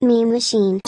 Meme Machine.